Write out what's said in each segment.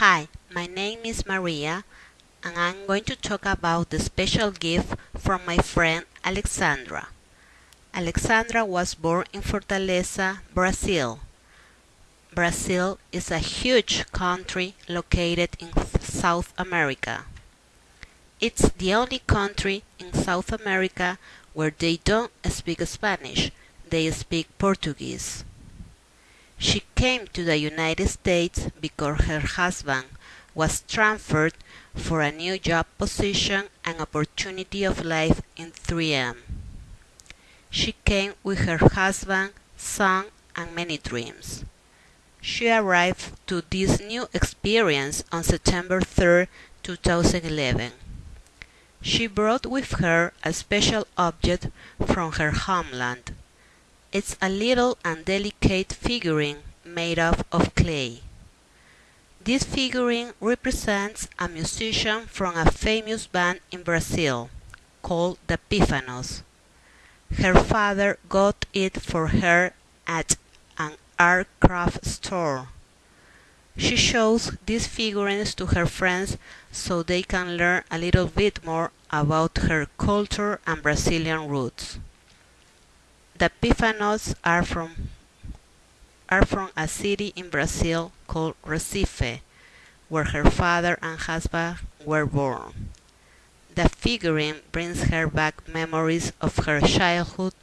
Hi, my name is Maria and I'm going to talk about the special gift from my friend Alexandra. Alexandra was born in Fortaleza, Brazil. Brazil is a huge country located in South America. It's the only country in South America where they don't speak Spanish, they speak Portuguese. She came to the United States because her husband was transferred for a new job position and opportunity of life in 3M. She came with her husband, son, and many dreams. She arrived to this new experience on September 3, 2011. She brought with her a special object from her homeland. It's a little and delicate figurine made up of clay. This figurine represents a musician from a famous band in Brazil called the Pífanos. Her father got it for her at an art craft store. She shows these figurines to her friends so they can learn a little bit more about her culture and Brazilian roots. The Pífanos are from are from a city in Brazil called Recife, where her father and husband were born. The figurine brings her back memories of her childhood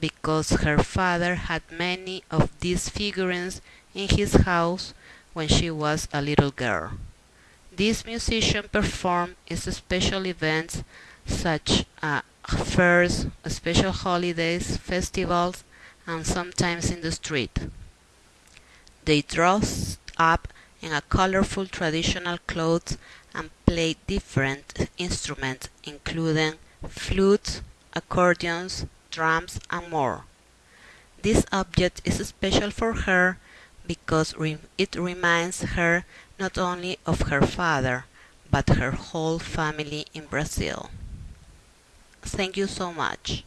because her father had many of these figurines in his house when she was a little girl. This musician performed in special events such as fairs, special holidays, festivals, and sometimes in the street. They dress up in a colorful traditional clothes and play different instruments including flutes, accordions, drums, and more. This object is special for her because it reminds her not only of her father, but her whole family in Brazil. Thank you so much.